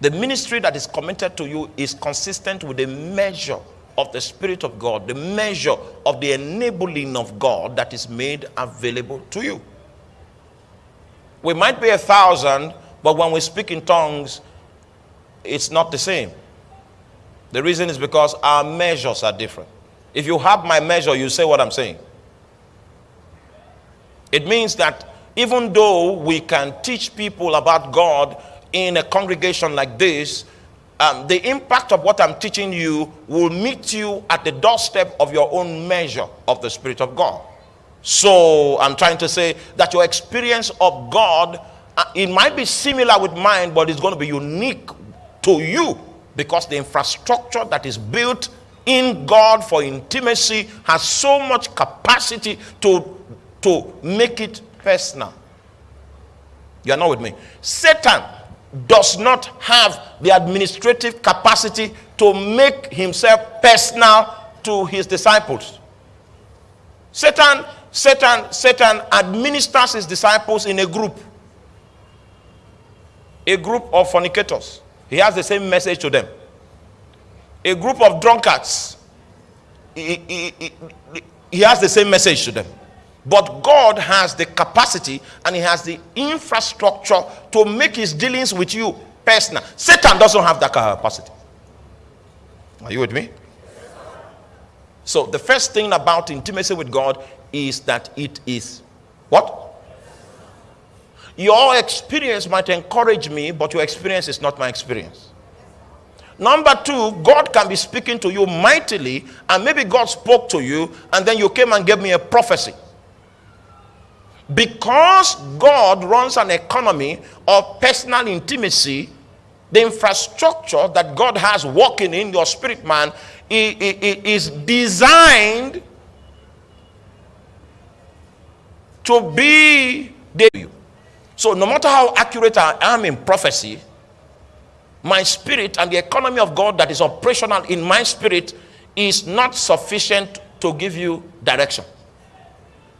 The ministry that is committed to you is consistent with the measure of the Spirit of God, the measure of the enabling of God that is made available to you. We might be a thousand, but when we speak in tongues, it's not the same. The reason is because our measures are different. If you have my measure, you say what I'm saying. It means that even though we can teach people about God in a congregation like this, um, the impact of what I'm teaching you will meet you at the doorstep of your own measure of the Spirit of God. So I'm trying to say that your experience of God, uh, it might be similar with mine, but it's going to be unique to you because the infrastructure that is built in God for intimacy has so much capacity to, to make it personal. You are not with me. Satan does not have the administrative capacity to make himself personal to his disciples. Satan, Satan, Satan administers his disciples in a group. A group of fornicators. He has the same message to them. A group of drunkards. He, he, he, he has the same message to them. But God has the capacity and He has the infrastructure to make His dealings with you personal. Satan doesn't have that capacity. Are you with me? So, the first thing about intimacy with God is that it is what? Your experience might encourage me, but your experience is not my experience. Number two, God can be speaking to you mightily, and maybe God spoke to you, and then you came and gave me a prophecy because God runs an economy of personal intimacy, the infrastructure that God has working in your spirit man is designed to be the so no matter how accurate I am in prophecy, my spirit and the economy of God that is operational in my spirit is not sufficient to give you direction.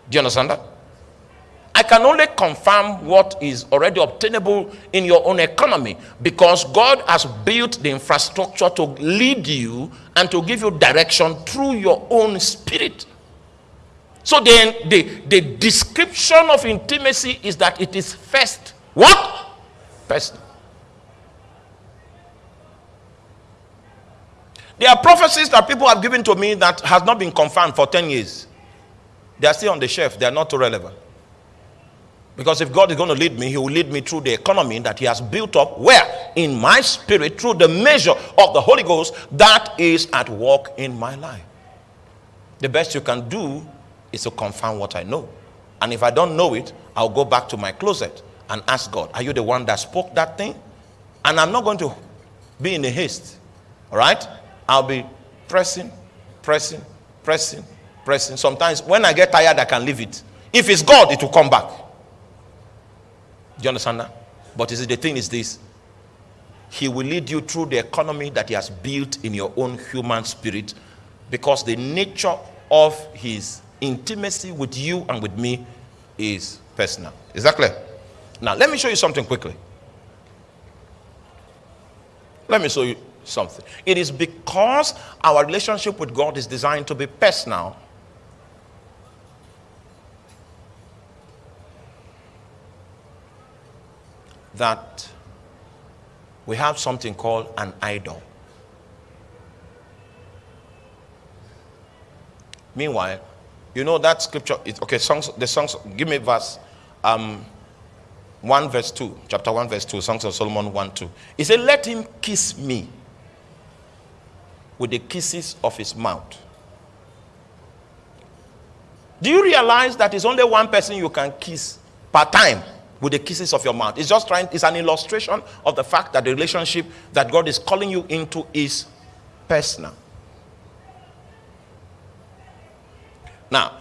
Do you understand that? I can only confirm what is already obtainable in your own economy because God has built the infrastructure to lead you and to give you direction through your own spirit. So then the, the description of intimacy is that it is first what? Personal. There are prophecies that people have given to me that has not been confirmed for 10 years. They are still on the shelf. They are not too relevant. Because if God is going to lead me, he will lead me through the economy that he has built up where? In my spirit, through the measure of the Holy Ghost that is at work in my life. The best you can do is to confirm what I know. And if I don't know it, I'll go back to my closet and ask God, are you the one that spoke that thing? And I'm not going to be in a haste. All right? I'll be pressing, pressing, pressing, pressing. Sometimes when I get tired, I can leave it. If it's God, it will come back. Do you understand that? But is it the thing is this? He will lead you through the economy that he has built in your own human spirit because the nature of his intimacy with you and with me is personal. Is that clear? Now, let me show you something quickly. Let me show you something. It is because our relationship with God is designed to be personal that we have something called an idol. Meanwhile, you know that scripture is okay, songs the songs give me verse um 1 verse 2, chapter 1 verse 2, Songs of Solomon 1 2. He said, Let him kiss me with the kisses of his mouth. Do you realize that it's only one person you can kiss per time? With the kisses of your mouth. It's just trying, it's an illustration of the fact that the relationship that God is calling you into is personal. Now,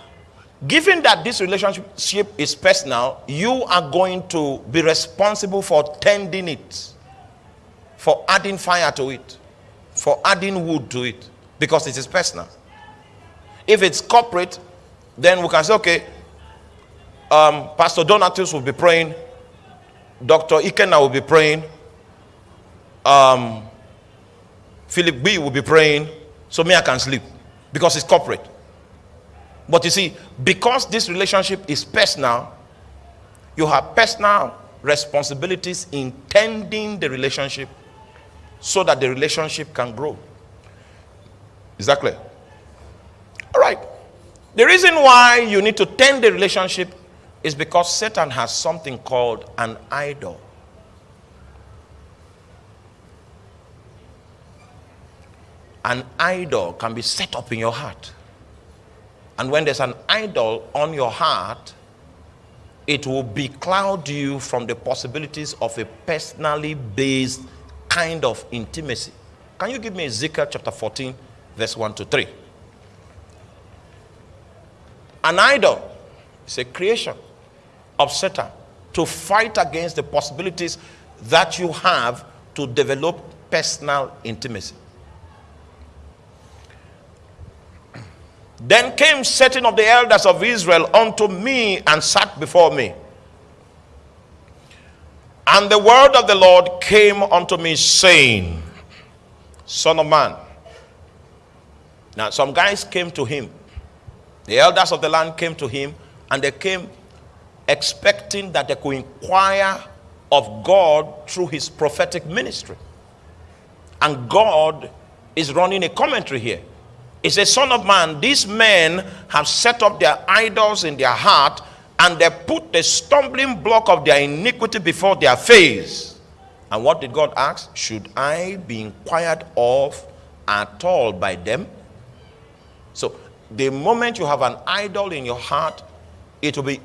given that this relationship is personal, you are going to be responsible for tending it, for adding fire to it, for adding wood to it, because it is personal. If it's corporate, then we can say, okay, um, Pastor Donatus will be praying. Dr. Ikena will be praying. um, Philip B will be praying, so me I can sleep because it's corporate. But you see, because this relationship is personal, you have personal responsibilities in tending the relationship so that the relationship can grow. Is that clear? All right. The reason why you need to tend the relationship is because Satan has something called an idol. An idol can be set up in your heart. And when there's an idol on your heart, it will becloud you from the possibilities of a personally based kind of intimacy. Can you give me Ezekiel chapter 14, verse 1 to 3? An idol is a creation of Satan to fight against the possibilities that you have to develop personal intimacy. Then came certain of the elders of Israel unto me and sat before me. And the word of the Lord came unto me, saying, Son of man. Now, some guys came to him. The elders of the land came to him, and they came expecting that they could inquire of God through his prophetic ministry. And God is running a commentary here. He says, Son of man, these men have set up their idols in their heart and they put the stumbling block of their iniquity before their face. And what did God ask? Should I be inquired of at all by them? So, the moment you have an idol in your heart, it will be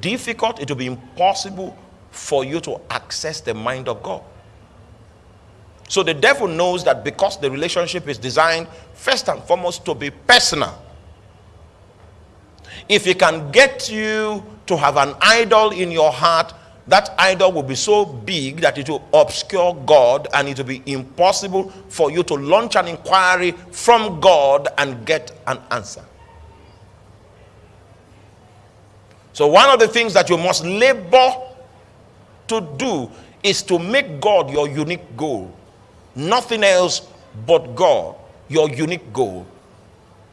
difficult, it will be impossible for you to access the mind of God. So the devil knows that because the relationship is designed first and foremost to be personal. If he can get you to have an idol in your heart, that idol will be so big that it will obscure God and it will be impossible for you to launch an inquiry from God and get an answer. So, one of the things that you must labor to do is to make God your unique goal. Nothing else but God, your unique goal.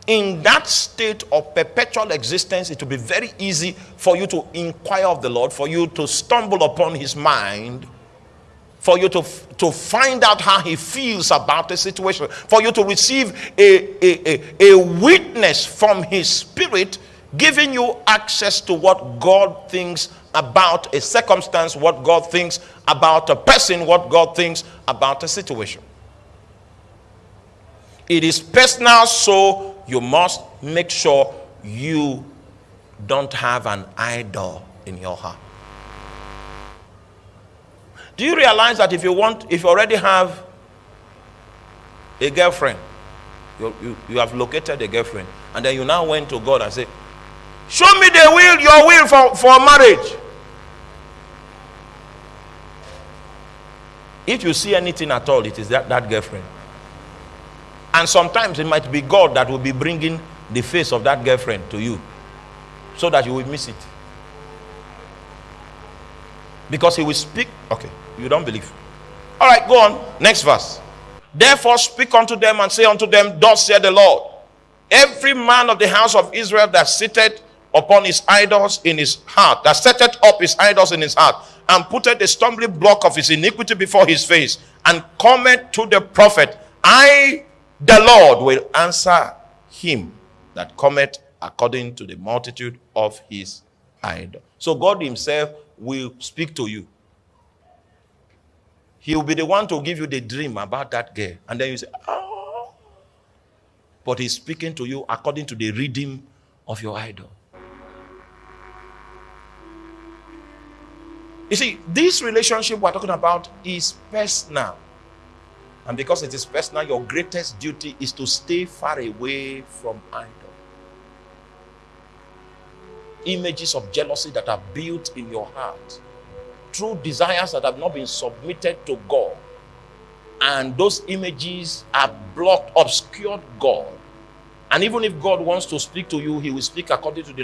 In that state of perpetual existence, it will be very easy for you to inquire of the Lord, for you to stumble upon his mind, for you to, to find out how he feels about the situation, for you to receive a, a, a, a witness from his spirit, giving you access to what God thinks about a circumstance, what God thinks about a person, what God thinks about a situation. It is personal, so you must make sure you don't have an idol in your heart. Do you realize that if you want, if you already have a girlfriend, you, you, you have located a girlfriend, and then you now went to God and say, Show me the will, your will for, for marriage. If you see anything at all, it is that, that girlfriend. And sometimes it might be God that will be bringing the face of that girlfriend to you so that you will miss it. Because he will speak. Okay, you don't believe. All right, go on. Next verse. Therefore, speak unto them and say unto them, Thus saith the Lord, every man of the house of Israel that sitteth upon his idols in his heart, that setteth up his idols in his heart, and putteth the stumbling block of his iniquity before his face, and cometh to the prophet, I, the Lord, will answer him that cometh according to the multitude of his idol. So God himself will speak to you. He will be the one to give you the dream about that girl. And then you say, oh. But he's speaking to you according to the reading of your idol. You see, this relationship we're talking about is personal. And because it is personal, your greatest duty is to stay far away from idol. Images of jealousy that are built in your heart True desires that have not been submitted to God. And those images are blocked, obscured God. And even if God wants to speak to you, he will speak according to the